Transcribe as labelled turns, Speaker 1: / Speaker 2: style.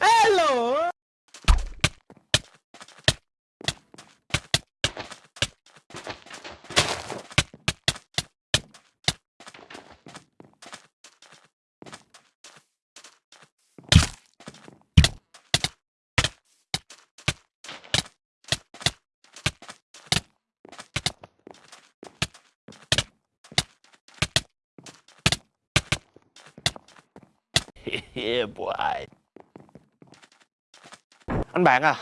Speaker 1: Hello! Yeah boy. Anh bạn à